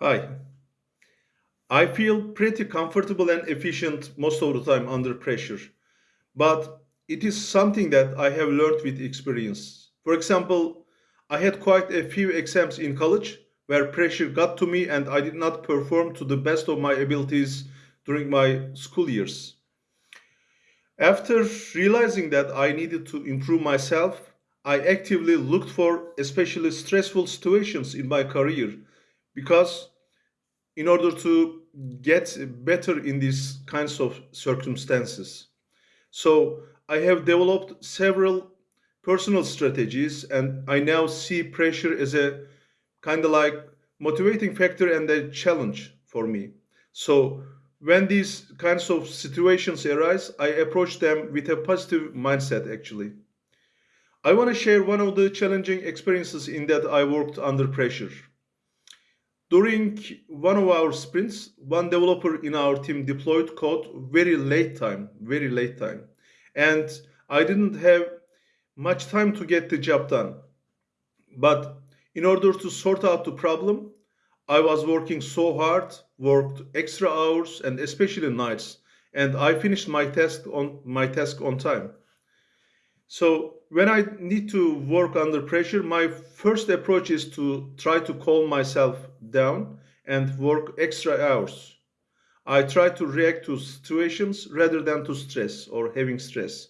Hi. I feel pretty comfortable and efficient most of the time under pressure, but it is something that I have learned with experience. For example, I had quite a few exams in college where pressure got to me and I did not perform to the best of my abilities during my school years. After realizing that I needed to improve myself, I actively looked for especially stressful situations in my career because in order to get better in these kinds of circumstances. So I have developed several personal strategies and I now see pressure as a kind of like motivating factor and a challenge for me. So when these kinds of situations arise, I approach them with a positive mindset actually. I want to share one of the challenging experiences in that I worked under pressure. During one of our sprints, one developer in our team deployed code very late time, very late time. And I didn't have much time to get the job done. But in order to sort out the problem, I was working so hard, worked extra hours and especially nights, and I finished my task on my task on time. So when I need to work under pressure, my first approach is to try to calm myself down and work extra hours. I try to react to situations rather than to stress or having stress.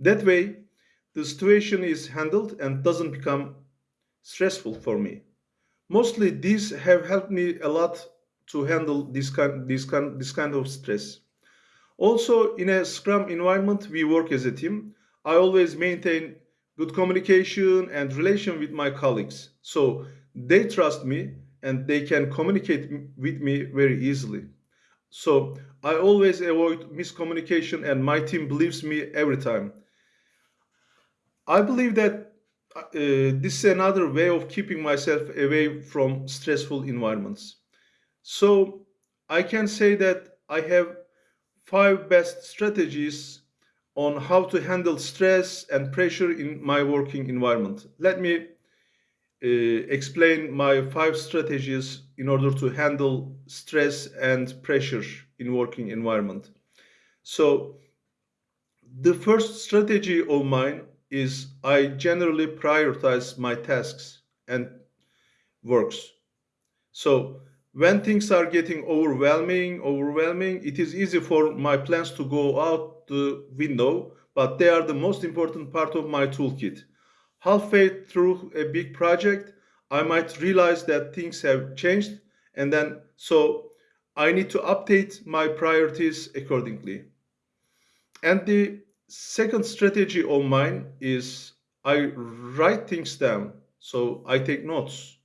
That way, the situation is handled and doesn't become stressful for me. Mostly, these have helped me a lot to handle this kind, this kind, this kind of stress. Also, in a Scrum environment, we work as a team. I always maintain good communication and relation with my colleagues. So they trust me and they can communicate with me very easily. So I always avoid miscommunication and my team believes me every time. I believe that uh, this is another way of keeping myself away from stressful environments. So I can say that I have five best strategies on how to handle stress and pressure in my working environment. Let me uh, explain my five strategies in order to handle stress and pressure in working environment. So the first strategy of mine is I generally prioritize my tasks and works. So when things are getting overwhelming, overwhelming, it is easy for my plans to go out the window, but they are the most important part of my toolkit. Halfway through a big project, I might realize that things have changed, and then so I need to update my priorities accordingly. And the second strategy of mine is I write things down. So I take notes.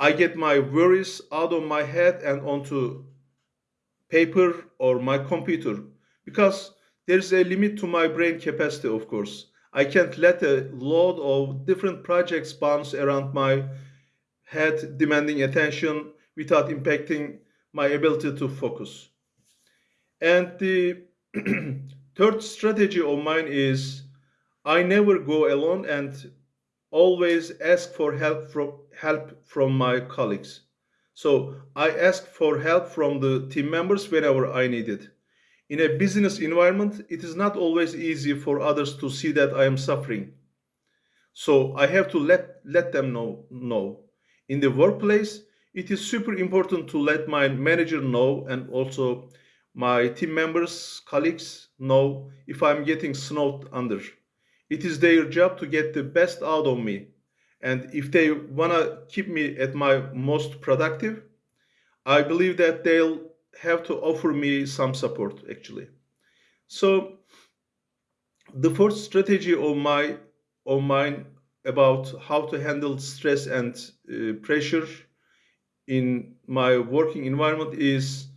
I get my worries out of my head and onto paper or my computer because there's a limit to my brain capacity, of course. I can't let a load of different projects bounce around my head, demanding attention without impacting my ability to focus. And the third strategy of mine is I never go alone and always ask for help from help from my colleagues. So I ask for help from the team members whenever I need it. In a business environment, it is not always easy for others to see that I am suffering. So I have to let let them know know. In the workplace, it is super important to let my manager know and also my team members, colleagues know if I'm getting snowed under. It is their job to get the best out of me. And if they wanna keep me at my most productive, I believe that they'll have to offer me some support actually. So the first strategy of my of mine about how to handle stress and uh, pressure in my working environment is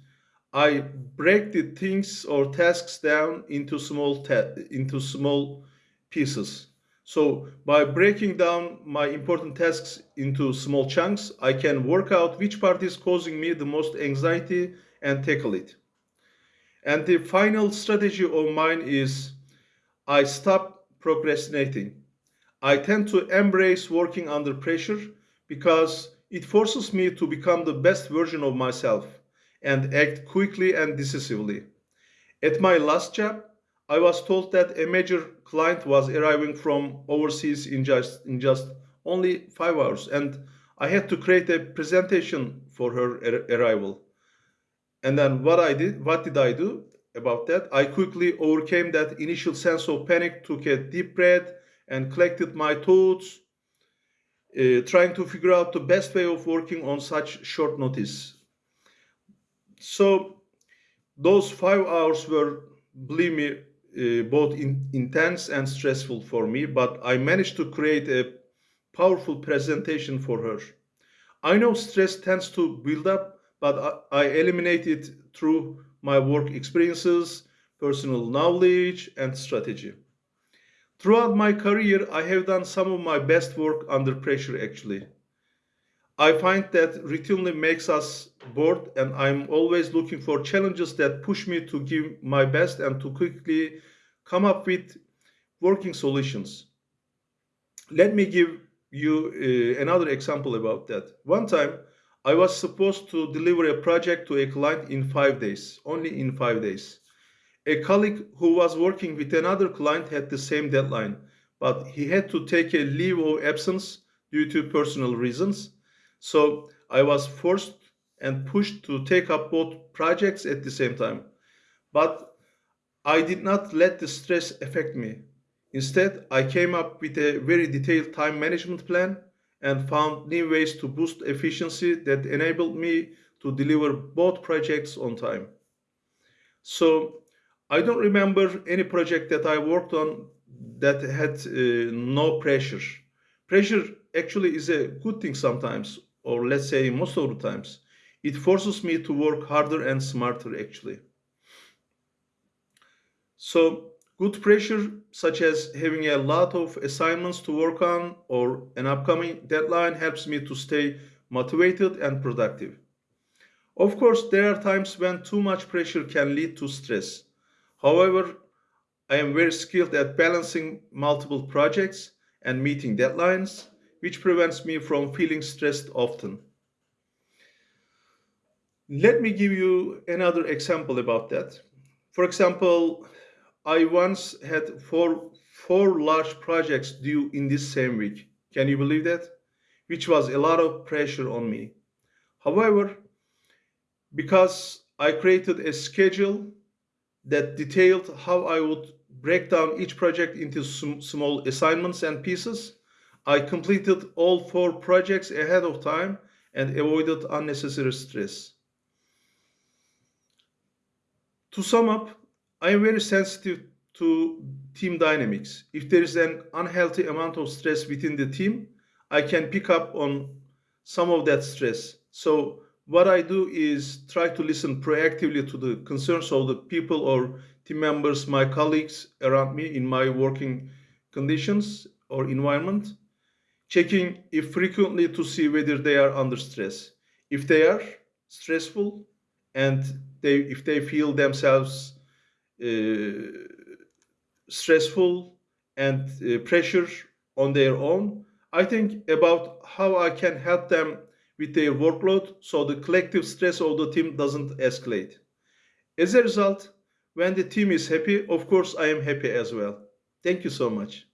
I break the things or tasks down into small into small pieces. So by breaking down my important tasks into small chunks, I can work out which part is causing me the most anxiety and tackle it. And the final strategy of mine is I stop procrastinating. I tend to embrace working under pressure because it forces me to become the best version of myself and act quickly and decisively. At my last job, I was told that a major client was arriving from overseas in just in just only five hours, and I had to create a presentation for her ar- arrival. And then what I did, what did I do about that? I quickly overcame that initial sense of panic, took a deep breath, and collected my thoughts, uh, trying to figure out the best way of working on such short notice. So those five hours were, believe me, uh, both in, intense and stressful for me, but I managed to create a powerful presentation for her. I know stress tends to build up, but I, I eliminate it through my work experiences, personal knowledge, and strategy. Throughout my career, I have done some of my best work under pressure actually. I find that routinely makes us bored, and I'm always looking for challenges that push me to give my best and to quickly come up with working solutions. Let me give you uh, another example about that. One time, I was supposed to deliver a project to a client in five days, only in five days. A colleague who was working with another client had the same deadline, but he had to take a leave of absence due to personal reasons so I was forced and pushed to take up both projects at the same time. But I did not let the stress affect me. Instead, I came up with a very detailed time management plan and found new ways to boost efficiency that enabled me to deliver both projects on time. So I don't remember any project that I worked on that had uh, no pressure. Pressure actually is a good thing sometimes or let's say most of the times, it forces me to work harder and smarter actually. So good pressure, such as having a lot of assignments to work on or an upcoming deadline helps me to stay motivated and productive. Of course, there are times when too much pressure can lead to stress. However, I am very skilled at balancing multiple projects and meeting deadlines which prevents me from feeling stressed often. Let me give you another example about that. For example, I once had four, four large projects due in this same week. Can you believe that? Which was a lot of pressure on me. However, because I created a schedule that detailed how I would break down each project into small assignments and pieces, I completed all four projects ahead of time and avoided unnecessary stress. To sum up, I am very sensitive to team dynamics. If there is an unhealthy amount of stress within the team, I can pick up on some of that stress. So what I do is try to listen proactively to the concerns of the people or team members, my colleagues around me in my working conditions or environment checking if frequently to see whether they are under stress. If they are stressful and they if they feel themselves uh, stressful and uh, pressure on their own, I think about how I can help them with their workload so the collective stress of the team doesn't escalate. As a result, when the team is happy, of course I am happy as well. Thank you so much.